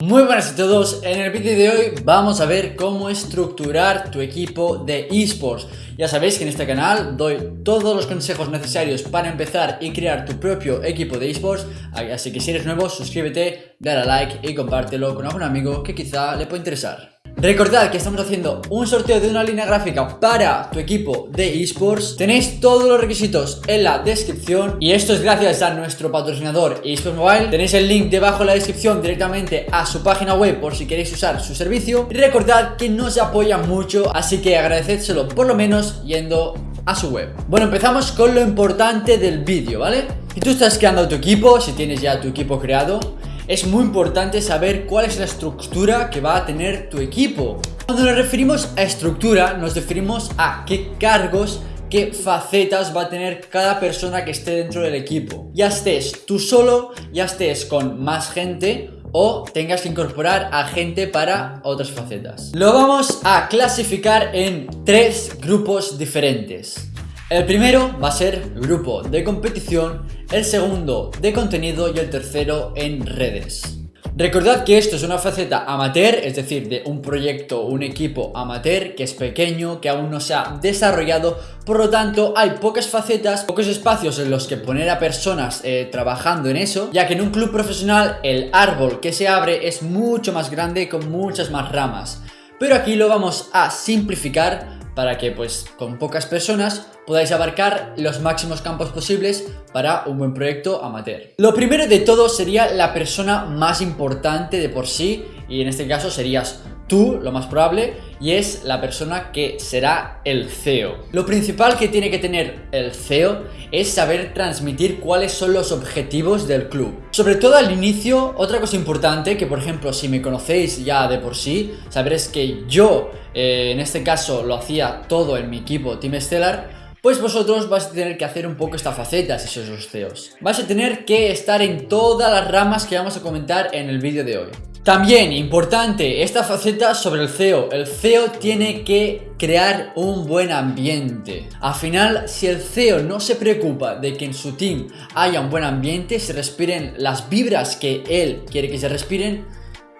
Muy buenas a todos, en el vídeo de hoy vamos a ver cómo estructurar tu equipo de esports. Ya sabéis que en este canal doy todos los consejos necesarios para empezar y crear tu propio equipo de esports Así que si eres nuevo suscríbete, dale a like y compártelo con algún amigo que quizá le pueda interesar Recordad que estamos haciendo un sorteo de una línea gráfica para tu equipo de esports. Tenéis todos los requisitos en la descripción. Y esto es gracias a nuestro patrocinador eSports Mobile. Tenéis el link debajo en la descripción directamente a su página web por si queréis usar su servicio. Y recordad que nos apoya mucho, así que agradecédselo por lo menos yendo a su web. Bueno, empezamos con lo importante del vídeo, ¿vale? Si tú estás creando tu equipo, si tienes ya tu equipo creado es muy importante saber cuál es la estructura que va a tener tu equipo. Cuando nos referimos a estructura, nos referimos a qué cargos qué facetas va a tener cada persona que esté dentro del equipo. Ya estés tú solo, ya estés con más gente o tengas que incorporar a gente para otras facetas. Lo vamos a clasificar en tres grupos diferentes. El primero va a ser grupo de competición, el segundo de contenido y el tercero en redes. Recordad que esto es una faceta amateur, es decir, de un proyecto, un equipo amateur que es pequeño, que aún no se ha desarrollado, por lo tanto hay pocas facetas, pocos espacios en los que poner a personas eh, trabajando en eso, ya que en un club profesional el árbol que se abre es mucho más grande con muchas más ramas. Pero aquí lo vamos a simplificar para que pues con pocas personas podáis abarcar los máximos campos posibles para un buen proyecto amateur. Lo primero de todo sería la persona más importante de por sí y en este caso serías tú, lo más probable, y es la persona que será el CEO. Lo principal que tiene que tener el CEO es saber transmitir cuáles son los objetivos del club. Sobre todo al inicio, otra cosa importante, que por ejemplo si me conocéis ya de por sí, sabréis que yo eh, en este caso lo hacía todo en mi equipo Team Stellar, pues vosotros vais a tener que hacer un poco esta faceta si sois los CEOs. Vais a tener que estar en todas las ramas que vamos a comentar en el vídeo de hoy. También, importante, esta faceta sobre el CEO. El CEO tiene que crear un buen ambiente. Al final, si el CEO no se preocupa de que en su team haya un buen ambiente, se respiren las vibras que él quiere que se respiren,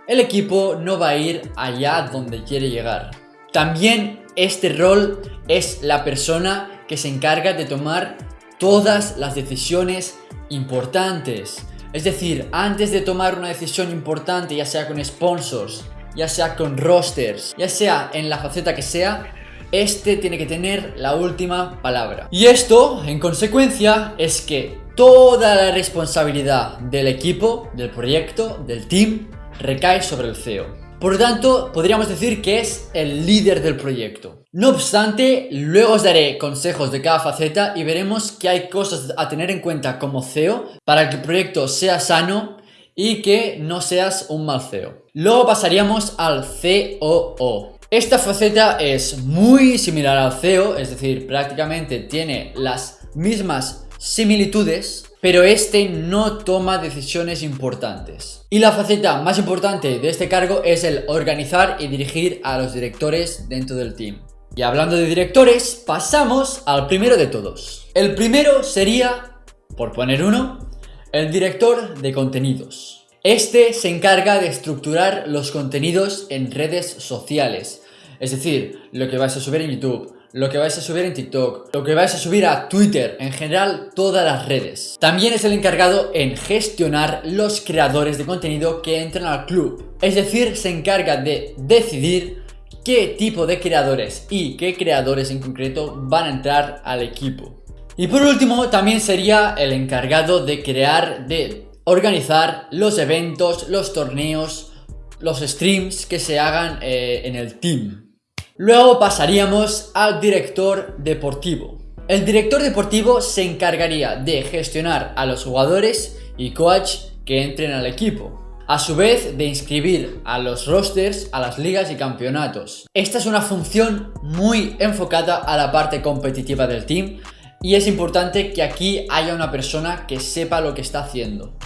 el equipo no va a ir allá donde quiere llegar. También este rol es la persona que se encarga de tomar todas las decisiones importantes. Es decir, antes de tomar una decisión importante, ya sea con sponsors, ya sea con rosters, ya sea en la faceta que sea, este tiene que tener la última palabra. Y esto, en consecuencia, es que toda la responsabilidad del equipo, del proyecto, del team, recae sobre el CEO. Por lo tanto, podríamos decir que es el líder del proyecto. No obstante, luego os daré consejos de cada faceta y veremos que hay cosas a tener en cuenta como CEO para que el proyecto sea sano y que no seas un mal CEO. Luego pasaríamos al COO. Esta faceta es muy similar al CEO, es decir, prácticamente tiene las mismas similitudes pero este no toma decisiones importantes. Y la faceta más importante de este cargo es el organizar y dirigir a los directores dentro del team. Y hablando de directores, pasamos al primero de todos. El primero sería, por poner uno, el director de contenidos. Este se encarga de estructurar los contenidos en redes sociales, es decir, lo que vais a subir en YouTube, lo que vais a subir en TikTok, lo que vais a subir a Twitter, en general todas las redes. También es el encargado en gestionar los creadores de contenido que entran al club. Es decir, se encarga de decidir qué tipo de creadores y qué creadores en concreto van a entrar al equipo. Y por último, también sería el encargado de crear, de organizar los eventos, los torneos, los streams que se hagan eh, en el team. Luego pasaríamos al director deportivo. El director deportivo se encargaría de gestionar a los jugadores y coach que entren al equipo. A su vez de inscribir a los rosters a las ligas y campeonatos. Esta es una función muy enfocada a la parte competitiva del team y es importante que aquí haya una persona que sepa lo que está haciendo.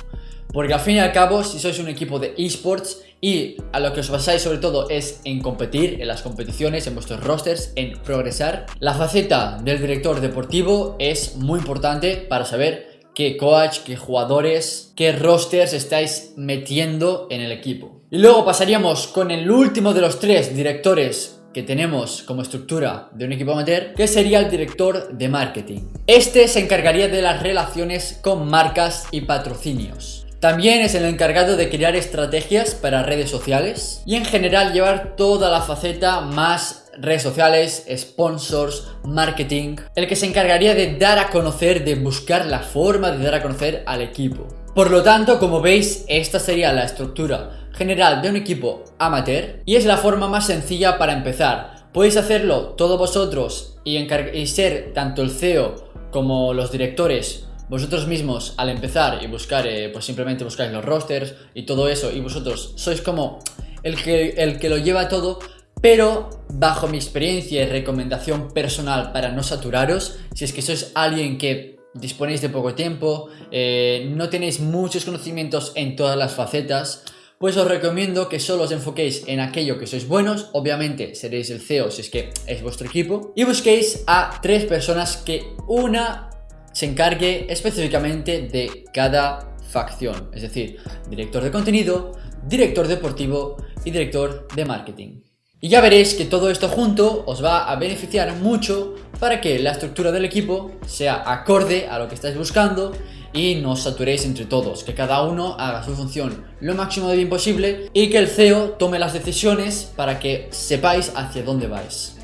Porque al fin y al cabo, si sois un equipo de esports y a lo que os basáis sobre todo es en competir, en las competiciones, en vuestros rosters, en progresar. La faceta del director deportivo es muy importante para saber qué coach, qué jugadores, qué rosters estáis metiendo en el equipo. Y luego pasaríamos con el último de los tres directores que tenemos como estructura de un equipo amateur, que sería el director de marketing. Este se encargaría de las relaciones con marcas y patrocinios. También es el encargado de crear estrategias para redes sociales y en general llevar toda la faceta más redes sociales, sponsors, marketing, el que se encargaría de dar a conocer, de buscar la forma de dar a conocer al equipo. Por lo tanto, como veis, esta sería la estructura general de un equipo amateur y es la forma más sencilla para empezar. Podéis hacerlo todos vosotros y, y ser tanto el CEO como los directores vosotros mismos al empezar y buscar, eh, pues simplemente buscáis los rosters y todo eso y vosotros sois como el que, el que lo lleva todo, pero bajo mi experiencia y recomendación personal para no saturaros, si es que sois alguien que disponéis de poco tiempo, eh, no tenéis muchos conocimientos en todas las facetas, pues os recomiendo que solo os enfoquéis en aquello que sois buenos, obviamente seréis el CEO si es que es vuestro equipo, y busquéis a tres personas que una se encargue específicamente de cada facción, es decir, director de contenido, director deportivo y director de marketing. Y ya veréis que todo esto junto os va a beneficiar mucho para que la estructura del equipo sea acorde a lo que estáis buscando y no os saturéis entre todos, que cada uno haga su función lo máximo de bien posible y que el CEO tome las decisiones para que sepáis hacia dónde vais.